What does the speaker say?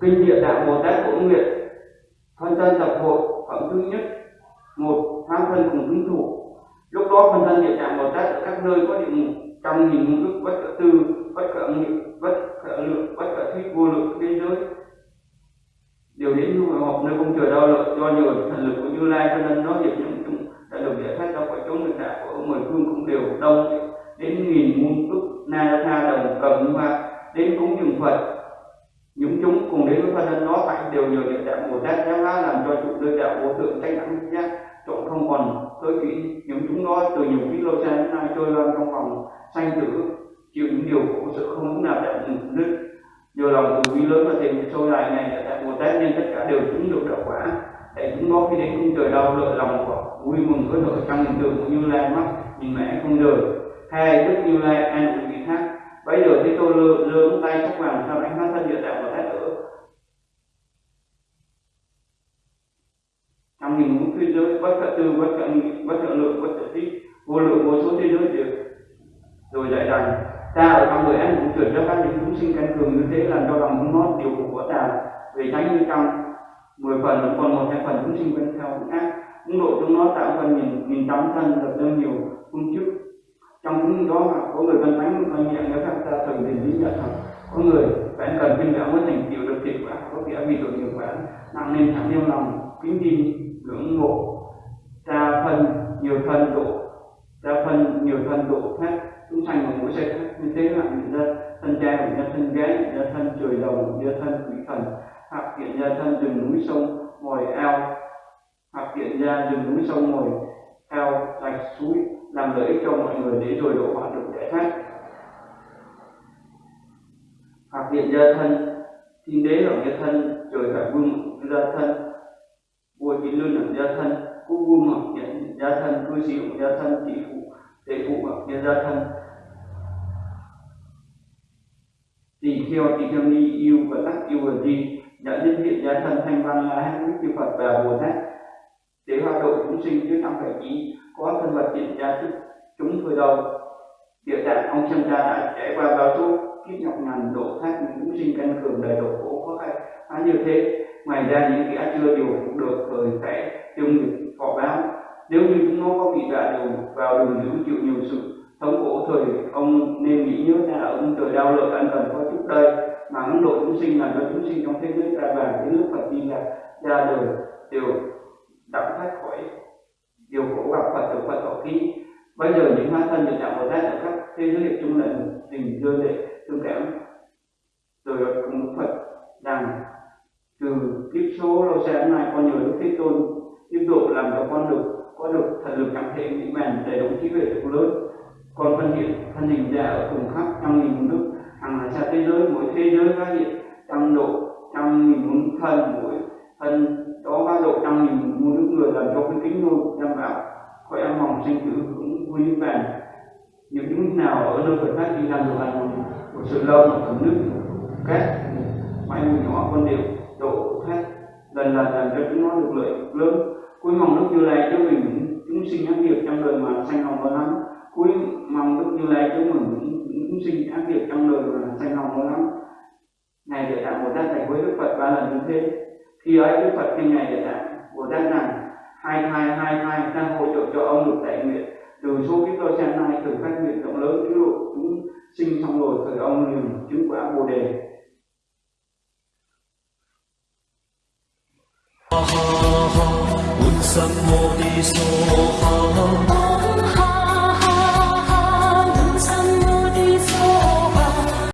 kinh địa tạng bồ tát bổn nguyện phân thân tập hội phẩm thứ nhất, một, tham thân cùng hứng thủ lúc đó phân thân địa tạng bồ tát ở các nơi có địa ngục, trăm nghìn ngũ đức bất tự tư bất khả nghị bất khả lượng bất khả thuyết vô lượng thế giới điều đến du họp nơi công trời đau lợi do nhờ thần lực của như lai cho nên nó về những chúng đã được giải thoát ra khỏi chốn thực đạo của mười phương cũng đều đông. Đến nghìn muôn túc na tha đồng cầm hoa, đến cúng dường phật, những chúng cùng đến với phật nên đó phải đều nhờ địa đạo bồ tát giáo hóa làm cho trụ nơi đạo vô thượng tranh đẳng giác chỗ không còn tới kỹ, những chúng đó từ nhiều kiếp lâu xa đến nay trôi loan trong vòng sanh tử, chịu những điều khổ sự không muốn nào đạo đức nhờ lòng từ bi lớn và tiền sâu dài này địa bồ tát nên tất cả đều chứng được đạo quả có khi đến cung trời đau lợi lòng của vui mừng với nội trong hình tượng của như lai mắt nhìn mẹ không đời hai đức như lai an ủi vị khác. Bây giờ thì tôi lơ lơ tay sắc vàng sau ánh mắt thân địa đạo bồ thái ở trong nghìn ngũ thế giới, bất khả tư, bất khả nghị bất khả lượng, bất khả tích vô lượng vô số thế giới đều rồi dạy rằng ta ở trong người anh cũng chuyển cho các những chúng sinh căn cường như thế, làm cho lòng muốn nót điều phục của ta về tránh như trong mười phần còn một, hai phần chúng sinh vẫn theo cũng ác cũng độ chúng nó tạo phần nghìn nghìn tám thân lập ra nhiều phương chức trong những đó mà có người văn thánh văn nhẹ nếu các ta từng tìm lý nhận rằng có người phải cần kinh đạo mới thành tựu được thiện quả, có thể vì tội nghiệp quả, nặng nên thẳng yêu lòng, kính tin, ngưỡng mộ. Cha phân nhiều thân độ cha phân nhiều thân độ khác. Chúng sanh và mỗi sẽ khác, như thế là người dân thân cha người dân thân gái, người dân thân trời đầu người dân thân quỷ thần hoặc hiện ra thân rừng núi sông ngồi ao hoặc hiện ra rừng núi sông ngồi ao rạch suối, làm lợi ích cho mọi người để rồi độ hóa được giải thoát. Hoặc hiện ra thân thiên đế là nghĩa thân, trời phải vương ra thân. Vua chính lương là gia thân, quốc vương hoặc hiện gia thân, cư sĩ hoặc gia thân, tỷ phụ tệ phụ hoặc hiện gia thân. Tỳ kheo tỳ kheo ni, yêu và tắc yêu và di nhận nhân hiện gia thần thanh văn là hai đức chư phật và bồ tát. Để hoạt độ chúng sinh chứ không phải chỉ có thân vật hiện ra trước chúng thôi đâu. Địa tạng, ông xem cha đã trải qua bao số kiếp nhọc nhằn độ thoát những chúng sinh căn cường đời độ khổ, khó khăn như thế. Ngoài ra, những kẻ chưa điều được thời sẽ tiêu nghiệp phò báo. Nếu như chúng nó có bị đọa đều vào đường dữ chịu nhiều sự thống khổ thời, ông nên nghĩ nhớ ra ông trời đau lợi anh cần có chút đây mà ấn độ chúng sinh là cho chúng sinh trong thế giới, ra vàng đến nước phật, đi là ra đời đều đặng thoát khỏi điều khổ gặp phật, được phật thọ ký. Bây giờ những hóa thân được đạo bồ tát ở các thế giới chung là tình đưa lệ thương cảm. Rồi cùng phật rằng, từ kiếp số lâu xa đến nay, con nhờ đức thế tôn tiếp độ làm cho con được, có được thần lực cảm thể mỹ mãn để đồng trí về được lớn. Con phân hiện thân hình ra ở cùng khắp trong nghìn nước hàng là sao thế giới mỗi thế giới phát hiện trăm độ, trăm nghìn muôn thân mỗi thân đó ba độ trăm nghìn muôn nước người làm cho cái kính nôi đảm bảo khỏi em mỏng sinh tử cũng quý vàng những những nào ở nơi Phật pháp đi làm được là một sự lâu một tấm nước cát máy mùi nhỏ, con đều độ khác lần lần làm cho chúng nó được lợi lớn. Cuối mong đức như lai cho mình, chúng sinh ác nghiệp trong đời mà sanh hồng và lắm. Cuối mong đức như lai cho mình chúng sinh ác nghiệp trong đời và sanh lòng nó lắm. Ngài địa tạng bồ tát thầy với đức phật ba lần như thế. Khi ấy đức phật khi ngài địa tạng bồ tát rằng hai hai hai hai đang hỗ trợ cho ông được đại nguyện. Từ số kiếp tôi xem nay từ phát nguyện rộng lớn cứu độ chúng sinh xong rồi thời ông liền chứng quả bồ đề. Ha ha ha, un sam mô ni so ha